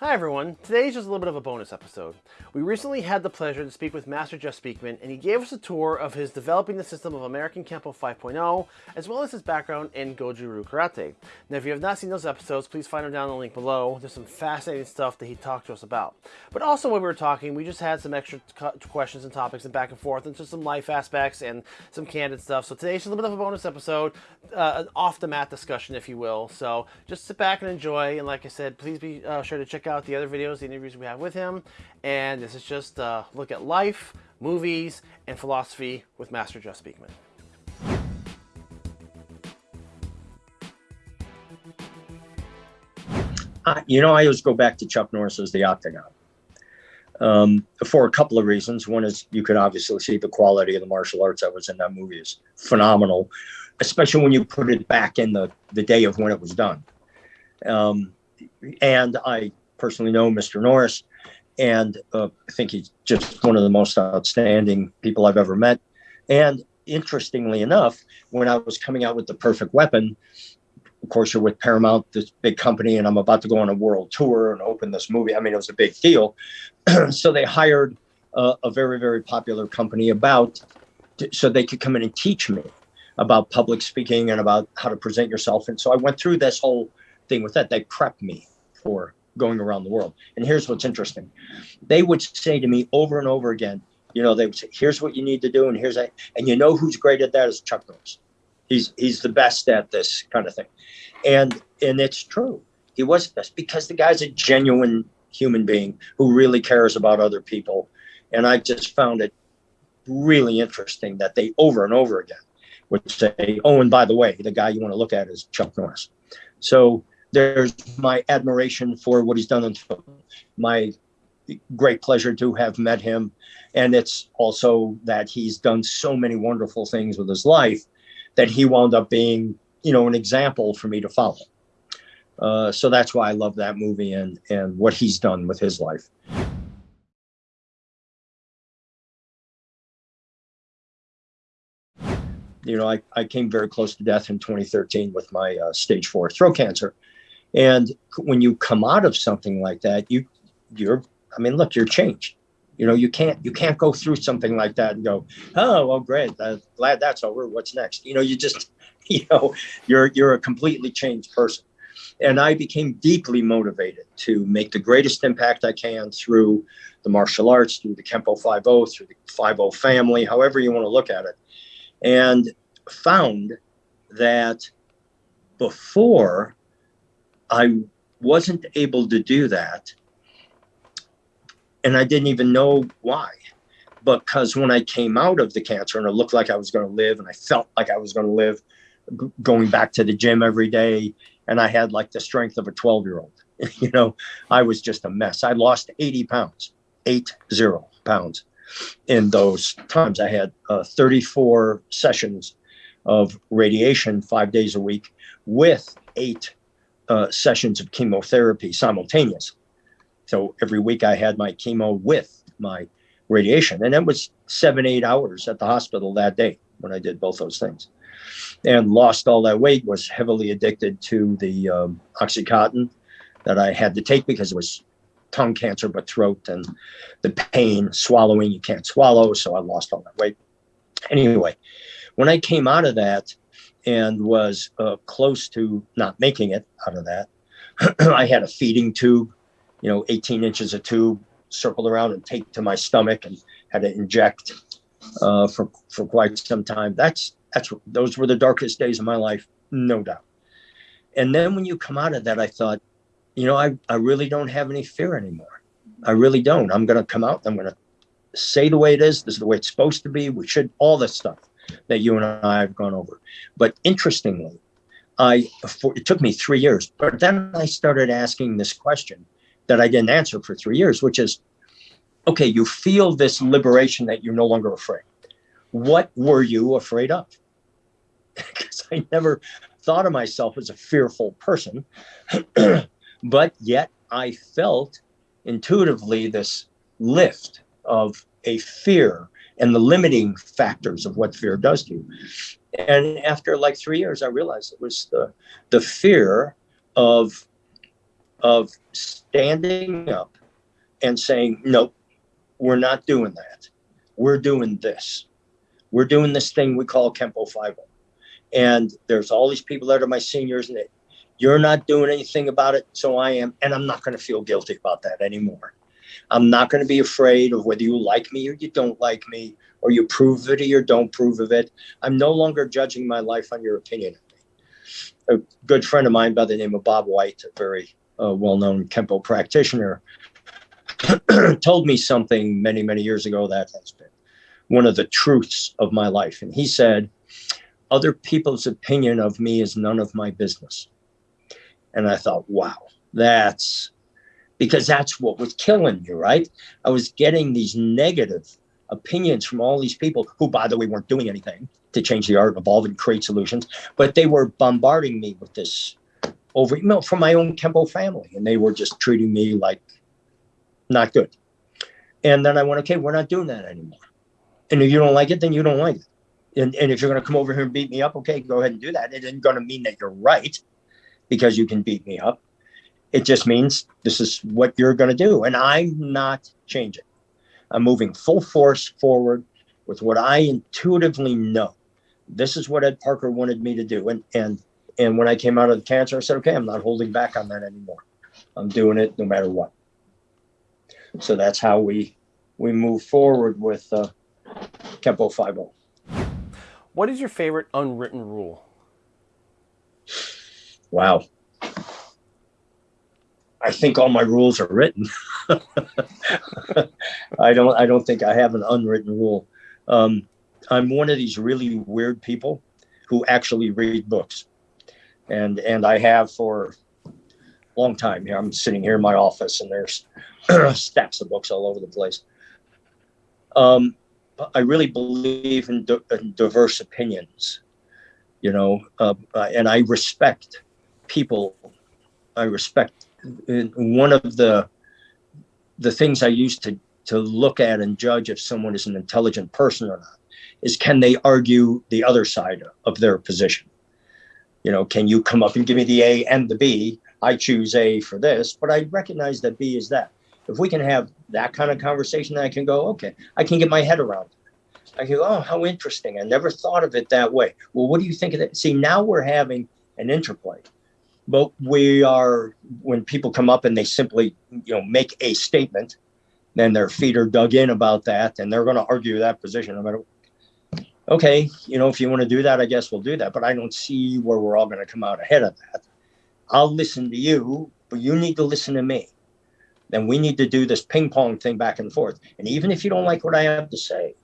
Hi everyone, today's just a little bit of a bonus episode. We recently had the pleasure to speak with Master Jeff Speakman and he gave us a tour of his developing the system of American Kenpo 5.0 as well as his background in Goju-Ryu Karate. Now if you have not seen those episodes, please find them down in the link below. There's some fascinating stuff that he talked to us about. But also when we were talking, we just had some extra questions and topics and back and forth and just some life aspects and some candid stuff. So today's just a little bit of a bonus episode, uh, an off the mat discussion if you will. So just sit back and enjoy and like I said, please be uh, sure to check out the other videos, the interviews we have with him. And this is just a look at life, movies, and philosophy with Master Jeff Speakman. Uh, you know, I always go back to Chuck Norris as the Octagon um, for a couple of reasons. One is you could obviously see the quality of the martial arts that was in that movie is phenomenal, especially when you put it back in the, the day of when it was done. Um, and I personally know Mr. Norris, and uh, I think he's just one of the most outstanding people I've ever met. And interestingly enough, when I was coming out with the perfect weapon, of course, you're with Paramount, this big company, and I'm about to go on a world tour and open this movie. I mean, it was a big deal. so they hired uh, a very, very popular company about so they could come in and teach me about public speaking and about how to present yourself. And so I went through this whole thing with that. They prepped me for going around the world. And here's what's interesting. They would say to me over and over again, you know, they would say, here's what you need to do. And here's that. And you know, who's great at that is Chuck Norris. He's, he's the best at this kind of thing. And, and it's true. He was the best because the guy's a genuine human being who really cares about other people. And I just found it really interesting that they over and over again would say, oh, and by the way, the guy you want to look at is Chuck Norris. So there's my admiration for what he's done in. My great pleasure to have met him. And it's also that he's done so many wonderful things with his life that he wound up being, you know, an example for me to follow. Uh, so that's why I love that movie and, and what he's done with his life. You know, I, I came very close to death in 2013 with my uh, stage four throat cancer. And when you come out of something like that, you you're I mean, look, you're changed. You know, you can't you can't go through something like that and go, oh, well, great, uh, glad that's over. What's next? You know, you just you know, you're you're a completely changed person. And I became deeply motivated to make the greatest impact I can through the martial arts, through the Kenpo 5.0, through the 5.0 family, however you want to look at it. And found that before I wasn't able to do that. And I didn't even know why. Because when I came out of the cancer and it looked like I was going to live and I felt like I was going to live, going back to the gym every day, and I had like the strength of a 12 year old, you know, I was just a mess. I lost 80 pounds, eight zero pounds in those times. I had uh, 34 sessions of radiation five days a week with eight uh, sessions of chemotherapy simultaneous. So every week I had my chemo with my radiation, and that was seven, eight hours at the hospital that day when I did both those things. And lost all that weight, was heavily addicted to the um, Oxycontin that I had to take because it was tongue cancer, but throat and the pain, swallowing, you can't swallow. So I lost all that weight. Anyway, when I came out of that, and was uh, close to not making it out of that. I had a feeding tube, you know, 18 inches of tube circled around and taped to my stomach and had to inject uh, for, for quite some time. That's, that's, those were the darkest days of my life, no doubt. And then when you come out of that, I thought, you know, I, I really don't have any fear anymore. I really don't. I'm going to come out. And I'm going to say the way it is. This is the way it's supposed to be. We should, all this stuff that you and I have gone over. But interestingly, I for, it took me three years, but then I started asking this question that I didn't answer for three years, which is, okay, you feel this liberation that you're no longer afraid. What were you afraid of? Because I never thought of myself as a fearful person, but yet I felt intuitively this lift of a fear and the limiting factors of what fear does to you. And after like three years, I realized it was the the fear of of standing up and saying, nope, we're not doing that. We're doing this. We're doing this thing we call Kenpo 5 And there's all these people that are my seniors, and you're not doing anything about it. So I am. And I'm not going to feel guilty about that anymore. I'm not going to be afraid of whether you like me or you don't like me, or you prove it or don't prove of it. I'm no longer judging my life on your opinion of me. A good friend of mine by the name of Bob White, a very uh, well known Kenpo practitioner, told me something many, many years ago that has been one of the truths of my life. And he said, Other people's opinion of me is none of my business. And I thought, wow, that's because that's what was killing me, right? I was getting these negative opinions from all these people who, by the way, weren't doing anything to change the art evolve and create solutions, but they were bombarding me with this over, you know, from my own Kenpo family, and they were just treating me like not good. And then I went, okay, we're not doing that anymore. And if you don't like it, then you don't like it. And, and if you're going to come over here and beat me up, okay, go ahead and do that. It isn't going to mean that you're right because you can beat me up. It just means this is what you're going to do. And I'm not changing. I'm moving full force forward with what I intuitively know. This is what Ed Parker wanted me to do. And and and when I came out of the cancer, I said, okay, I'm not holding back on that anymore. I'm doing it no matter what. So that's how we we move forward with uh, Kenpo 5 What is your favorite unwritten rule? Wow. I think all my rules are written. I don't. I don't think I have an unwritten rule. Um, I'm one of these really weird people who actually read books, and and I have for a long time. Here, I'm sitting here in my office, and there's stacks of books all over the place. Um, I really believe in, in diverse opinions, you know, uh, and I respect people. I respect one of the the things I used to to look at and judge if someone is an intelligent person or not is can they argue the other side of their position? You know, can you come up and give me the A and the B? I choose A for this, but I recognize that B is that. If we can have that kind of conversation, I can go, okay, I can get my head around it. I can go, oh, how interesting. I never thought of it that way. Well, what do you think of that? See, now we're having an interplay but we are when people come up and they simply you know make a statement then their feet are dug in about that and they're going to argue that position no okay you know if you want to do that i guess we'll do that but i don't see where we're all going to come out ahead of that. I'll listen to you but you need to listen to me. Then we need to do this ping pong thing back and forth. And even if you don't like what i have to say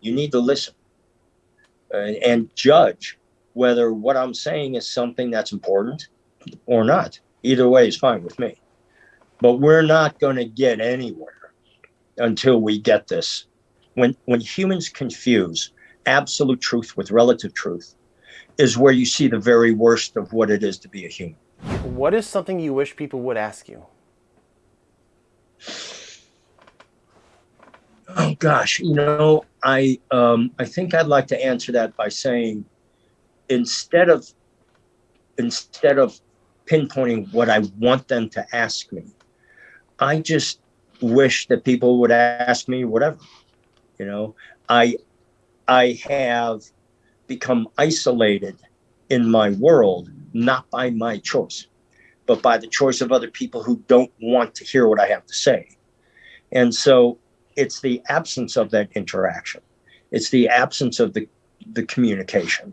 you need to listen. And, and judge whether what i'm saying is something that's important or not. Either way is fine with me. But we're not going to get anywhere until we get this. When when humans confuse absolute truth with relative truth is where you see the very worst of what it is to be a human. What is something you wish people would ask you? Oh gosh, you know, I um, I think I'd like to answer that by saying instead of instead of pinpointing what I want them to ask me. I just wish that people would ask me whatever. You know, I I have become isolated in my world not by my choice, but by the choice of other people who don't want to hear what I have to say. And so it's the absence of that interaction. It's the absence of the the communication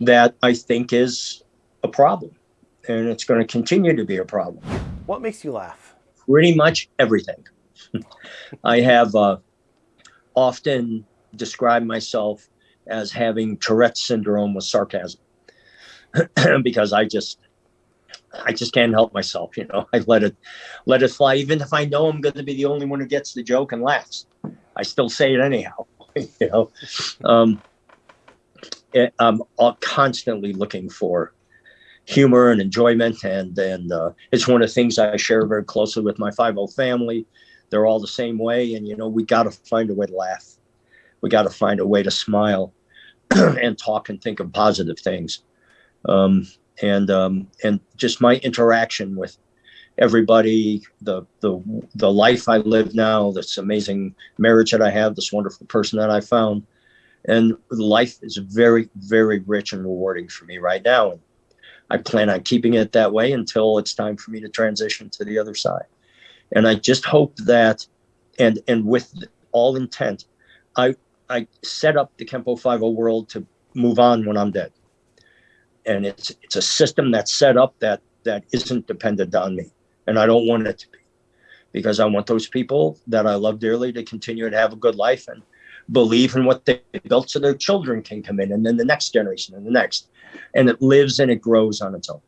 that I think is a problem and it's going to continue to be a problem. What makes you laugh? Pretty much everything. I have uh, often described myself as having Tourette's syndrome with sarcasm because I just I just can't help myself, you know. I let it let it fly, even if I know I'm going to be the only one who gets the joke and laughs. I still say it anyhow, you know. Um, it, I'm constantly looking for humor and enjoyment. And and uh, it's one of the things I share very closely with my 5 family. They're all the same way. And, you know, we got to find a way to laugh. We got to find a way to smile and talk and think of positive things. Um, and um, and just my interaction with everybody, the the the life I live now, this amazing marriage that I have, this wonderful person that I found, and life is very very rich and rewarding for me right now. And I plan on keeping it that way until it's time for me to transition to the other side. And I just hope that, and and with all intent, I I set up the Kenpo 50 world to move on when I'm dead. And it's it's a system that's set up that that isn't dependent on me. And I don't want it to be. Because I want those people that I love dearly to continue to have a good life and believe in what they built so their children can come in and then the next generation and the next. And it lives and it grows on its own.